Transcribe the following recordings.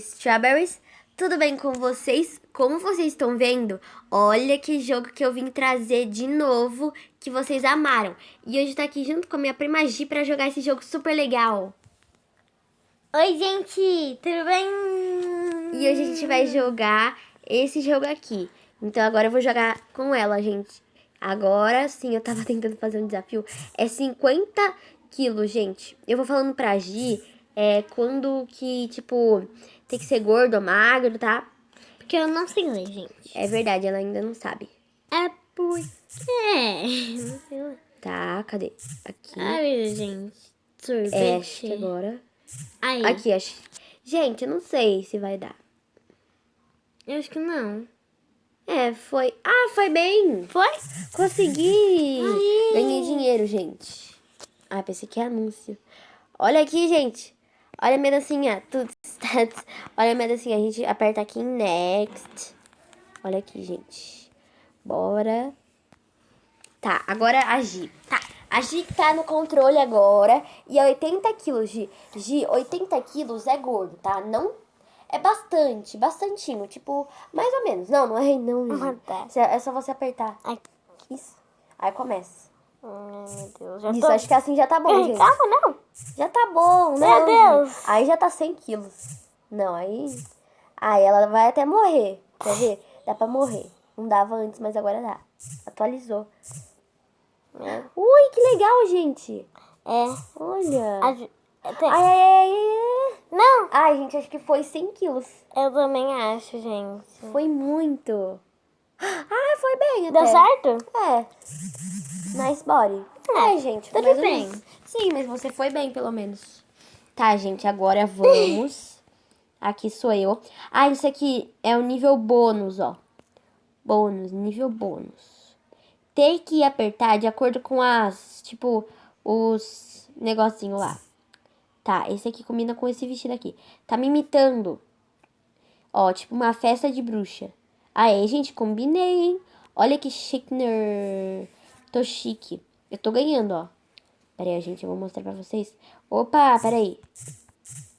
Strawberries. Tudo bem com vocês? Como vocês estão vendo, olha que jogo que eu vim trazer de novo que vocês amaram. E hoje tá aqui junto com a minha prima Gi pra jogar esse jogo super legal. Oi, gente, tudo bem? E hoje a gente vai jogar esse jogo aqui. Então agora eu vou jogar com ela, gente. Agora sim, eu tava tentando fazer um desafio. É 50 quilos, gente. Eu vou falando pra Gi é, quando que, tipo, tem que ser gordo ou magro, tá? Porque eu não sei ler, gente. É verdade, ela ainda não sabe. É porque... Não sei ler. Tá, cadê? Aqui. Ai, gente. Sorvete. É, acho que agora. Aí. Aqui, acho. Gente, eu não sei se vai dar. Eu acho que não. É, foi. Ah, foi bem! Foi? Consegui! Ganhei dinheiro, gente. Ah, pensei que é anúncio. Olha aqui, gente. Olha a minha dancinha. Tudo stats. Olha a minha dancinha. A gente aperta aqui em next. Olha aqui, gente. Bora. Tá, agora a Gi. Tá. A Gi tá no controle agora. E é 80 quilos, Gi. Gi, 80 quilos é gordo, tá? Não é bastante, bastantinho. Tipo, mais ou menos. Não, não é não, Ah, Gi. tá. É só você apertar. Ai, Isso. Aí começa. Ai, meu Deus. Já Isso, tô... acho que assim já tá bom, gente. Calma, não. Já tá bom, né? Meu Deus. Aí já tá 100 quilos. Não, aí... Aí ela vai até morrer. Quer ver? Dá pra morrer. Não dava antes, mas agora dá. Atualizou. É. Ui, que legal, gente. É. Olha. A ju- é, tem- Ai, ai, ai, ai. Não, Ai, gente, acho que foi 100 quilos. eu também acho, gente. Foi muito. Ah, foi bem Deu até. certo? É. Nice body. É, É, gente. tudo mais ou bem. menos. Sim, mas você foi bem, pelo menos. Tá, gente, agora vamos. Aqui sou eu. Ah, isso aqui é o nível bônus, ó. Bônus, nível bônus. Tem que apertar de acordo com as, tipo, os negocinho lá. Tá, esse aqui combina com esse vestido aqui. Tá me imitando. Ó, tipo uma festa de bruxa. Aê, gente, combinei, hein? Olha que chique. Tô chique. Eu tô ganhando, ó. Pera aí, gente, eu vou mostrar pra vocês. Opa, pera aí.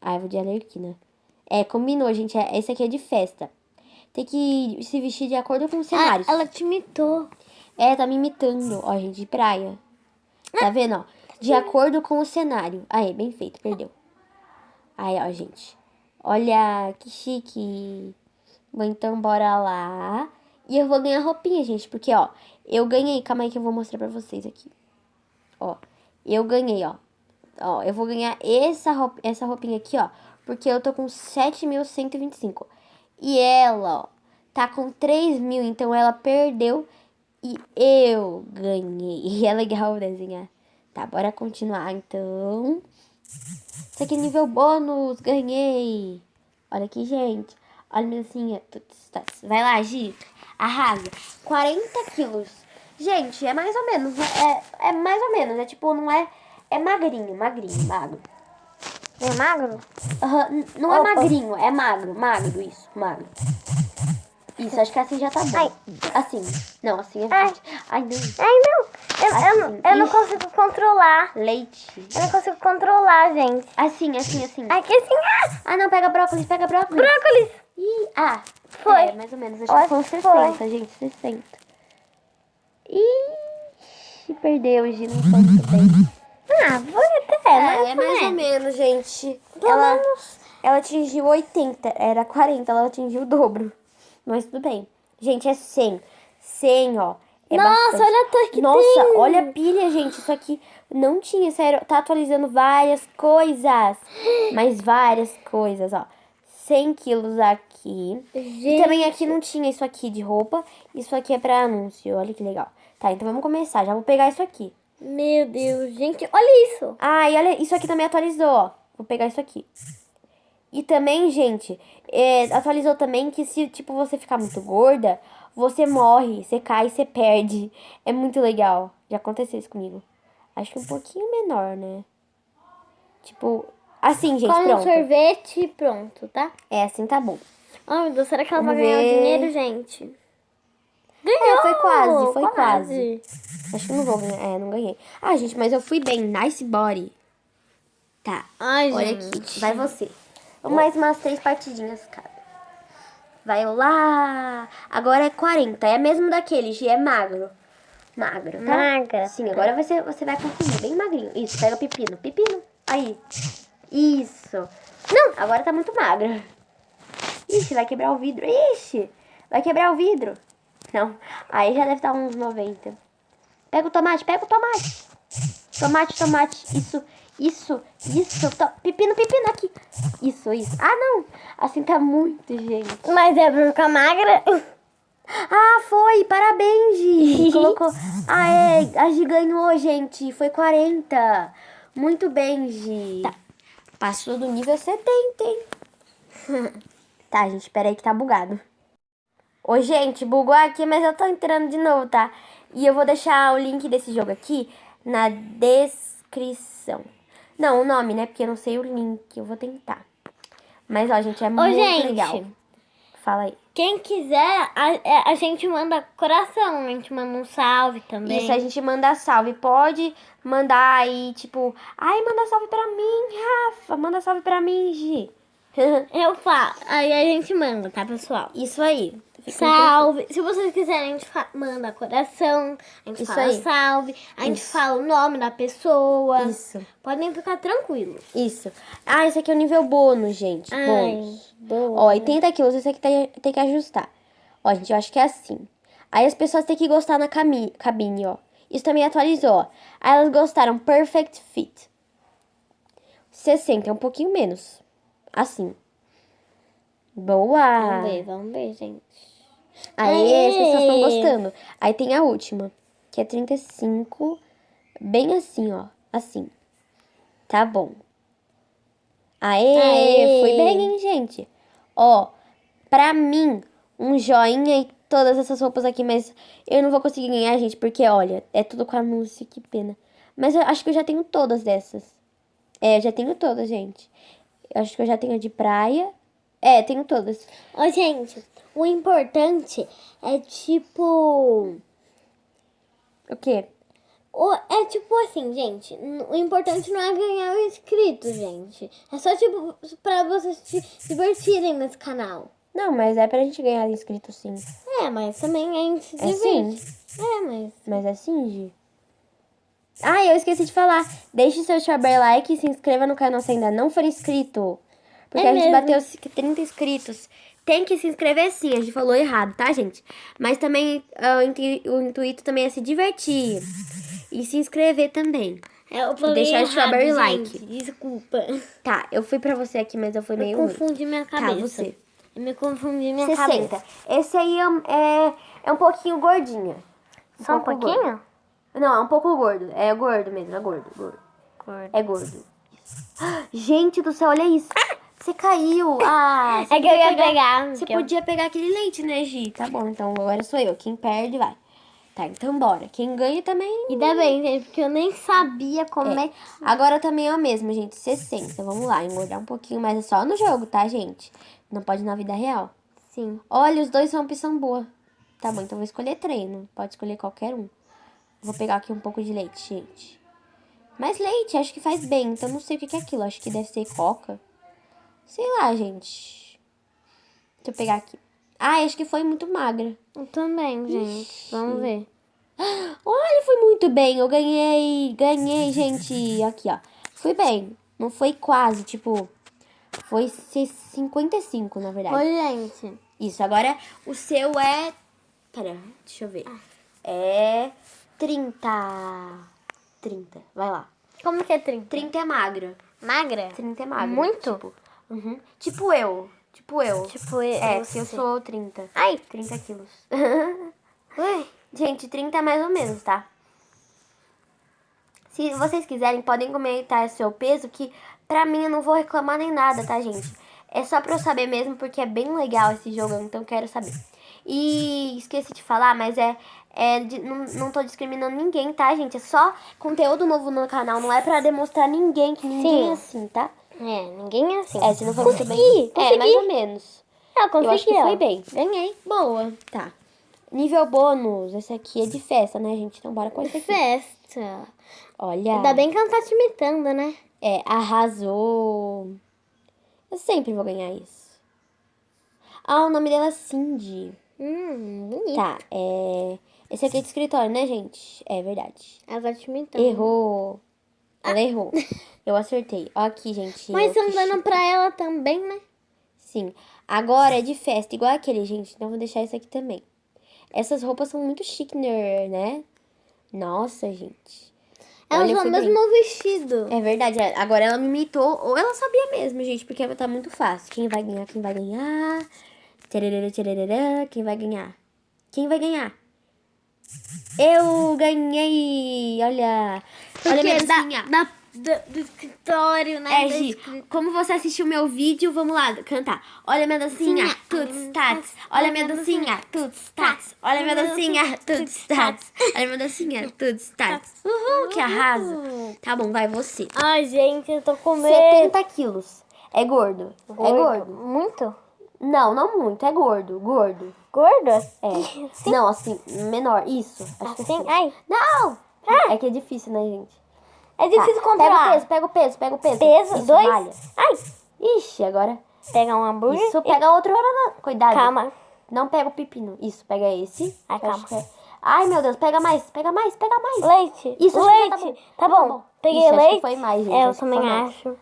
Ah, eu vou de alerquina. É, combinou, gente. É, esse aqui é de festa. Tem que se vestir de acordo com os cenários. Ah, ela te imitou. É, tá me imitando. Ó, gente, de praia. Tá vendo, ó? De acordo com o cenário. Aí, bem feito, perdeu. Aí, ó, gente. Olha, que chique. Bom, então, bora lá. E eu vou ganhar roupinha, gente, porque, ó, eu ganhei. Calma aí que eu vou mostrar pra vocês aqui. Ó, eu ganhei, ó. Ó, eu vou ganhar essa, essa roupinha aqui, ó, porque eu tô com 7.125. E ela, ó, tá com 3 mil, então ela perdeu e eu ganhei. E é legal desenhar. Tá, bora continuar, então. Isso aqui é nível bônus, ganhei. Olha aqui, gente. Olha minha dancinha. Vai lá, Gi. Arrasa. 40 quilos. Gente, é mais ou menos. né? É, é mais ou menos. É tipo, não é... É magrinho, magrinho, magro. É magro? N- não é magrinho, é magro, magro, isso, magro. Isso, acho que assim já tá bom. Ai. Assim. Não, assim é Ai. Ai, não. Ai, não. Eu, eu, não- eu não consigo controlar. Leite. Eu não consigo controlar, gente. Assim, assim, assim. Aqui assim, ah, Ah, não, pega brócolis, pega brócolis. brócolis. Ih, ah, Foi. É, mais ou menos. Acho que acho que 60, gente, 60. Ih, perdeu, Gi, não foi muito bem. Ah, foi até. É, é mais ou menos, gente. Pelo Ela, menos. ela atingiu 80, era 40, ela atingiu o dobro. Mas tudo bem. Gente, é 100. 100, ó. É Nossa, bastante. olha a torre que Nossa, tem. olha a pilha, gente. Isso aqui não tinha, sério. Tá atualizando várias coisas. Mas várias coisas, ó. 100 quilos aqui. E Gente. também aqui não tinha isso aqui de roupa. Isso aqui é pra anúncio. Olha que legal. Tá, então vamos começar. Já vou pegar isso aqui. Meu Deus, gente, olha isso. Ah, e olha, isso aqui também atualizou, ó. Vou pegar isso aqui. E também, gente, é, atualizou também que se, tipo, você ficar muito gorda, você morre, você cai, você perde. É muito legal. Já aconteceu isso comigo. Acho que um pouquinho menor, né? Tipo, assim, gente, Come um pronto. sorvete e pronto, tá? É, assim tá bom. Ai, meu Deus, será que ela Vamos vai ganhar o ver. dinheiro, gente? É, foi quase, foi quase. quase. Acho que não vou ganhar. É, não ganhei. Ah, gente, mas eu fui bem. Nice body. Tá. Ai, Olha gente. aqui. Vai você. Mais umas três partidinhas cada. Vai lá. Agora é 40. É mesmo daquele, Gi, é magro. Magro, tá? Magra. Sim, agora você, você vai conseguir, bem magrinho. Isso, pega o pepino. Pepino. Aí. Isso. Não, agora tá muito magra. Ixi, vai quebrar o vidro. Ixi, vai quebrar o vidro. Não, aí já deve estar uns 90. Pega o tomate, pega o tomate. Tomate, tomate. Isso, isso, isso. Pepino, pepino aqui. Isso, isso. Ah, não. Assim tá muito, gente. Mas é pra ficar magra. Ah, foi! Parabéns, Gi! Colocou. Ah, é. A Gi ganhou, gente. Foi 40. Muito bem, Gi. Tá. Passou do nível 70, hein? tá, gente, espera aí que tá bugado. Ô, gente, bugou aqui, mas eu tô entrando de novo, tá? E eu vou deixar o link desse jogo aqui na descrição. Não, o nome, né? Porque eu não sei o link. Eu vou tentar. Mas, ó, gente, é muito gente. legal. Fala aí. Quem quiser, a, é, a gente manda coração, a gente manda um salve também. Isso, a gente manda salve. Pode mandar aí, tipo, ai, manda salve pra mim, Rafa. Manda salve pra mim, Gi. Eu falo, aí a gente manda, tá, pessoal? Isso aí. Salve. Se vocês quiserem, a gente manda coração, a gente Isso fala aí. salve, a gente Isso. fala o nome da pessoa. Isso. Podem ficar tranquilos. Isso. Ah, esse aqui é o nível bônus, gente. Ai, Bônus. boa. Ó, 80 quilos, esse aqui tem, tem que ajustar. Ó, gente, eu acho que é assim. Aí as pessoas têm que gostar na cabine, ó. Isso também atualizou, ó. Aí elas gostaram Perfect Fit. 60, é um pouquinho menos. Assim. Boa! Vamos ver, vamos ver, gente. Aí as pessoas estão Aê! gostando. Aí tem a última, que é 35, bem assim, ó. Assim. Tá bom. Aê, Aê! foi bem, hein, gente? Ó, pra mim, um joinha e todas essas roupas aqui, mas eu não vou conseguir ganhar, gente, porque, olha, é tudo com anúncio, que pena. Mas eu acho que eu já tenho todas dessas. É, eu já tenho todas, gente. Eu acho que eu já tenho a de praia. É, tenho todas. Ô, gente, o importante é tipo. O quê? O, é tipo assim, gente. O importante não é ganhar o inscrito, gente. É só tipo pra vocês se divertirem nesse canal. Não, mas é pra gente ganhar inscrito sim. É, mas também a gente se É sim. É, mas. Mas é sim, Gi. Ah, eu esqueci de falar. Deixe seu super like e se inscreva no canal se ainda não for inscrito. Porque É a gente mesmo. bateu 30 inscritos. Tem que se inscrever sim, a gente falou errado, tá, gente? Mas também ah, o intu- o intuito também é se divertir. E se inscrever também. É, eu falei deixar o errado, strawberry gente. like. Desculpa. Tá, eu fui pra você aqui, mas eu fui Eu meio ruim. confundi minha Tá, cabeça. você. Eu me confundi minha 60. cabeça. Esse aí é, um- é, é um pouquinho gordinho. Só um pouquinho? gordo. Não, é um pouco gordo. É gordo mesmo, é gordo, gordo. É gordo. Gente do céu, olha isso. Você caiu. Ah, você É que eu ia podia pegar. Você que eu- podia pegar aquele leite, né, Gi? Tá bom, então agora sou eu. Quem perde, vai. Tá, então bora. Quem ganha também. Ainda bem, gente, porque eu nem sabia como é, É. Agora também é o mesmo, gente. 60. Vamos lá, engordar um pouquinho, mas é só no jogo, tá, gente? Não pode na vida real. Sim. Olha, os dois são opção boa. Tá bom, então vou escolher treino. Pode escolher qualquer um. Vou pegar aqui um pouco de leite, gente. Mas leite, acho que faz bem. Então não sei o que é aquilo. Acho que deve ser coca. Sei lá, gente. Deixa eu pegar aqui. Ah, acho que foi muito magra. Eu também, gente. Vamos ver. Olha, foi muito bem. Eu ganhei. Ganhei, gente. Aqui, ó. Fui bem. Não foi quase, tipo. Foi 55, na verdade. Oi, gente. Isso, agora o seu é. Pera, deixa eu ver. É 30. 30. Vai lá. Como que é 30? 30 é magra. Magra? 30 é magra. Muito? Tipo, uhum. tipo eu. Tipo eu. Tipo, eu, é, porque eu sou 30. Ai, 30 quilos. ui. Gente, 30 é mais ou menos, tá? Se vocês quiserem, podem comentar seu peso, que pra mim eu não vou reclamar nem nada, tá, gente? É só pra eu saber mesmo, porque é bem legal esse jogo, então eu quero saber. E esqueci de falar, mas é. é de- não, não tô discriminando ninguém, tá, gente? É só conteúdo novo no canal, não é pra demonstrar ninguém, que ninguém Sim. é assim, tá? É, ninguém é assim. É, se não for muito bem. Consegui, É, consegui. mais ou menos. Eu consegui, Eu acho que ó. foi bem. Ganhei. Boa. Tá. Nível bônus, esse aqui é de festa, né, gente? Então bora com esse aqui. Festa. Olha. Ainda bem que ela tá te imitando, né? É, arrasou. Eu sempre vou ganhar isso. Ah, o nome dela é Cindy. Hum, bonito. Tá, é... Esse aqui é de escritório, né, gente? É verdade. Ela vai te imitar. Errou. Ela errou. Eu acertei. Ó aqui, gente. Mas ó, que estão dando chique. pra ela também, né? Sim. Agora é de festa, igual aquele, gente. Então vou deixar isso aqui também. Essas roupas são muito chique, né? Nossa, gente. Ela usou o fui bem. mesmo vestido. É verdade. Agora ela me imitou, ou ela sabia mesmo, gente, porque tá muito fácil. Quem vai ganhar? Quem vai ganhar? Tchererê, tchererê, Quem vai ganhar? Quem vai ganhar? Eu ganhei! Olha! Olha a minha Porque da, dancinha. da, do, do escritório, né? É, Gi, como você assistiu meu vídeo, vamos lá cantar. Olha minha dancinha, Dancinha. tuts, tats. Olha minha dancinha, tuts, tats. Olha minha dancinha, tuts, tats. Olha minha dancinha, tuts, tats. Uhul, que arraso. Tá bom, vai você. Ai, gente, eu tô com medo. 70 quilos. É gordo. É gordo. Muito? Não, não muito. É gordo. Gordo. Gordo? É. Não, assim, menor. Isso. Acho que Assim? assim. Ai, Não! É que é difícil, né, gente? é difícil Tá, controlar. Pega o peso, pega o peso, pega o peso. Peso, Isso, dois? malha. Ai, Ixi, agora. pega um hambúrguer. Isso, pega outro. Cuidado. Calma. Não pega o pepino. Isso, pega esse. Ai, calma. é- Ai, meu Deus, pega mais, pega mais, pega mais. Leite. Isso, que leite. já tá bom. Tá bom. Peguei Ixi, leite. foi mais, gente, É, eu acho também acho.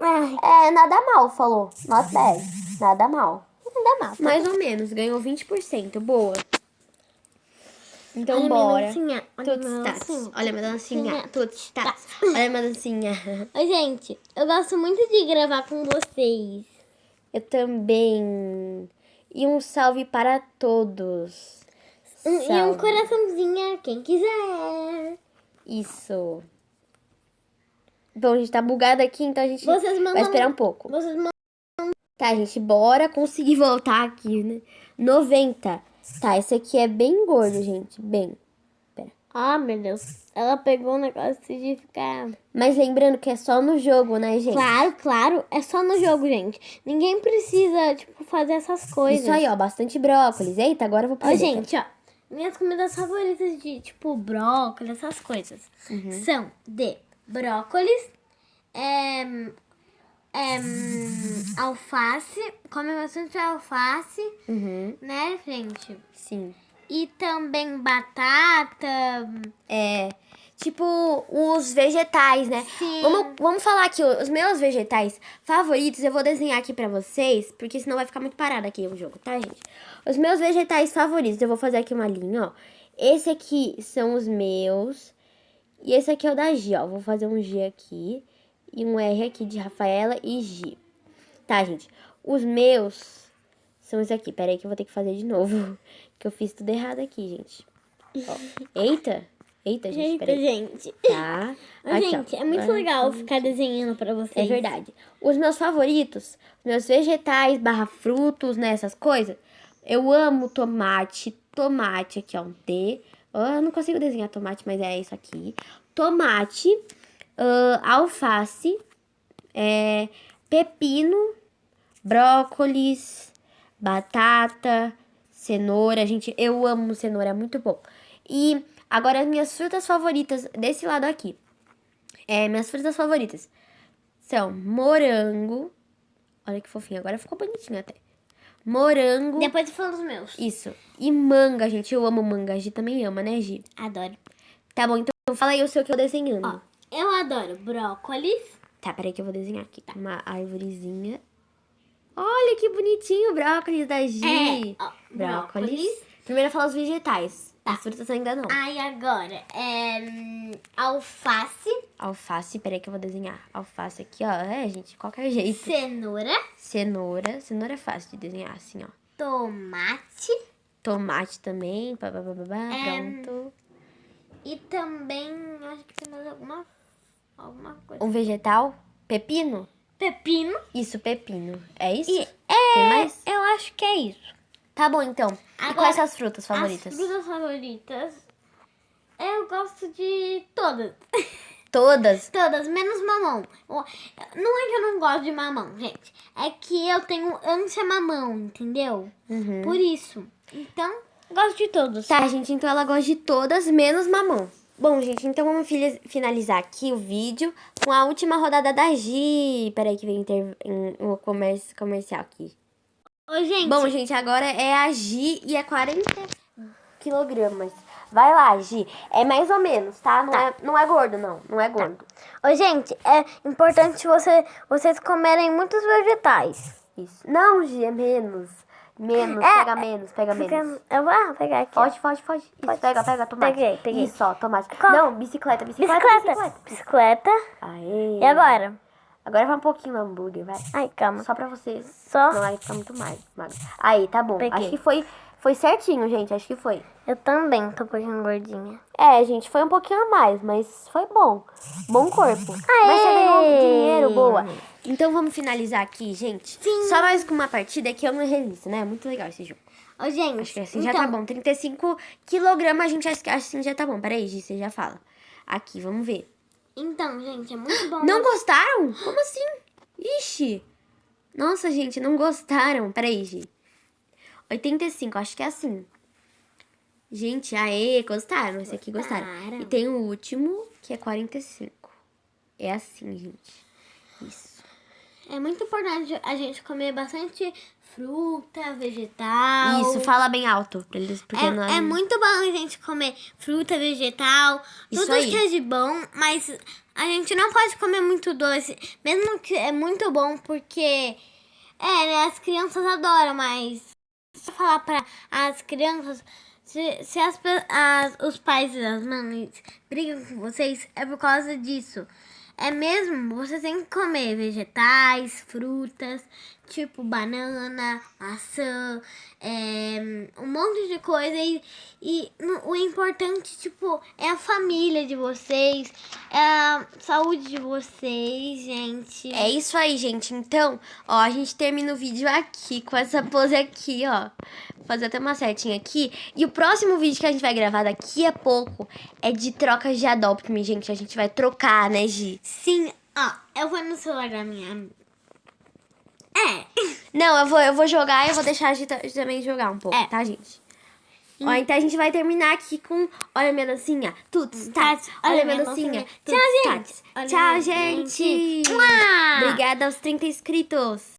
Ai, É, nada mal, falou. Nota 10. Nada mal. Mal. Mais ou menos, ganhou 20%. Boa. Então, Olha bora. minha tats. dancinha, Olha minha dancinha. dancinha, Tuts, tats. Olha minha dancinha. Oi, gente, eu gosto muito de gravar com vocês. Eu também. E um salve para todos. Um- E um Salve. coraçãozinho, quem quiser. Isso. Bom, a gente tá bugado aqui, então a gente Vocês mandam. vai esperar um pouco. Tá, gente, bora conseguir voltar aqui, né? 90. Tá, esse aqui é bem gordo, gente. Bem. Ah, meu Deus. Ela pegou um negócio de ficar. Mas lembrando que é só no jogo, né, gente? Claro, claro. É só no jogo, gente. Ninguém precisa, tipo, fazer essas coisas. Isso aí, ó. Bastante brócolis. Eita, agora eu vou Ó, perder. gente, ó. Minhas comidas favoritas de, tipo, brócolis, essas coisas. Uhum. São de brócolis, é, é, hum, alface, come bastante alface, Uhum, né, gente? sim. E também batata. É. Tipo, os vegetais, né? Sim. Vamos, vamos falar aqui, os meus vegetais favoritos, eu vou desenhar aqui pra vocês, porque senão vai ficar muito parado aqui o jogo, tá, gente? Os meus vegetais favoritos, eu vou fazer aqui uma linha, ó. Esse aqui são os meus, e esse aqui é o da Gi, ó. Vou fazer um G aqui, e um R aqui de Rafaela e Gi. Tá, gente? Os meus são esse aqui. Pera aí que eu vou ter que fazer de novo, que eu fiz tudo errado aqui, gente. Ó. Eita! Eita, gente, Eita, peraí. gente. Tá. Aqui, ó. gente, é muito legal ficar desenhando pra vocês. É verdade. Os meus favoritos, os meus vegetais barra frutos, né, essas coisas. Eu amo tomate, tomate, aqui ó, um T. Eu não consigo desenhar tomate, mas é isso aqui. Tomate, ah, alface, é, pepino, brócolis, batata, cenoura. Gente, eu amo cenoura, é muito bom. E agora as minhas frutas favoritas desse lado aqui. É, minhas frutas favoritas são morango. Olha que fofinho, agora ficou bonitinho até. Morango. Depois eu falo dos meus. Isso. E manga, gente. Eu amo manga. A Gi também ama, né, Gi? Adoro. Tá bom, então fala aí o seu que eu desenhando. Ó, eu adoro brócolis. Tá, peraí que eu vou desenhar aqui. Uma árvorezinha. Olha que bonitinho o brócolis da Gi. É, ó, brócolis. brócolis. Primeiro fala os vegetais. As frutas ainda não. Aí agora, é hum, alface, Alface, peraí que eu vou desenhar. Alface aqui, ó. É, gente, qualquer jeito. cenoura, Cenoura. Cenoura é fácil de desenhar assim, ó. tomate Tomate também. Pá, pá, pá, pá, É, pronto. e também, acho que tem mais alguma, alguma coisa. Um vegetal. Pepino? Pepino. Isso, pepino. É isso? E é, mais? eu acho que é isso. Tá bom, então. e Agora, quais são as frutas favoritas? As frutas favoritas, eu gosto de todas. Todas. Todas, menos mamão. Não é que eu não gosto de mamão, gente. É que eu tenho ânsia mamão, entendeu? Uhum. Por isso. Então, gosto de todos. Tá, gente, então ela gosta de todas, menos mamão. Bom, gente, então vamos finalizar aqui o vídeo com a última rodada da Gi. Peraí que vem inter... em- o comércio comercial aqui. Ô, gente. Bom, gente, agora é a Gi e é 40 quilogramas. Vai lá, Gi. É mais ou menos, tá? Não, É, não é gordo, não. Não é gordo. Ô, gente, é importante você, vocês comerem muitos vegetais. Isso. Não, Gi, é menos. Menos, É, pega menos, pega menos. Fica- Eu vou ah, pegar aqui. ó. Pode, pode, pode. Isso, pega, pega, tomate. Peguei, peguei. Isso, ó, tomate. Qual? Não, bicicleta, bicicleta, Bicicleta. Bicicleta. Aê. E agora? Agora vai um pouquinho no hambúrguer, vai. Ai, calma. Só pra vocês. Só? Não vai ficar muito mais. magro. Aí, tá bom. Peguei. Acho que foi, foi certinho, gente. Acho que foi. Eu também tô um pouquinho gordinha. É, gente, foi um pouquinho a mais, mas foi bom. Bom corpo. Mas você ganhou Aê! dinheiro, boa. Então vamos finalizar aqui, gente. Sim. Só mais com uma partida que é uma revista, né? Muito legal esse jogo. Ô, gente. Acho que assim então, já tá bom. 35 quilogramas, a gente acha que assim já tá bom. Peraí, Gi, você já fala. Aqui, vamos ver. Então, gente, é muito bom. Não gostaram? Como assim? Ixi. Nossa, gente, não gostaram. Peraí, Gi. 85, acho que é assim. Gente, aê, gostaram. Esse aqui gostaram. Gostaram. E tem o último, que é 45. É assim, gente. Isso. É muito importante a gente comer bastante fruta, vegetal. Isso, fala bem alto. Pra eles, porque não É, é muito bom a gente comer fruta, vegetal, Isso tudo aí. que é de bom, mas a gente não pode comer muito doce, mesmo que é muito bom, porque é, né, as crianças adoram, mas se eu falar para as crianças, se, se as, as- os pais e as mães brigam com vocês, é por causa disso. É mesmo, você tem que comer vegetais, frutas, tipo banana, maçã, é, um monte de coisa. E, e o importante, tipo, é a família de vocês, é a saúde de vocês, gente. É isso aí, gente. Então, ó, a gente termina o vídeo aqui, com essa pose aqui, ó. Fazer até uma setinha aqui. E o próximo vídeo que a gente vai gravar daqui a pouco é de trocas de Adopt Me, gente. A gente vai trocar, né, Gi? Sim, ó, eu vou no celular da minha. É. Não, eu vou, eu vou jogar e eu vou deixar a Gi ta- também jogar um pouco, É. tá, gente? Ó, então a gente vai terminar aqui com Olha minha dancinha, tuts, tats, olha minha dancinha, tuts, Tchau, gente. tats. Tchau, gente. Obrigada aos 30 inscritos.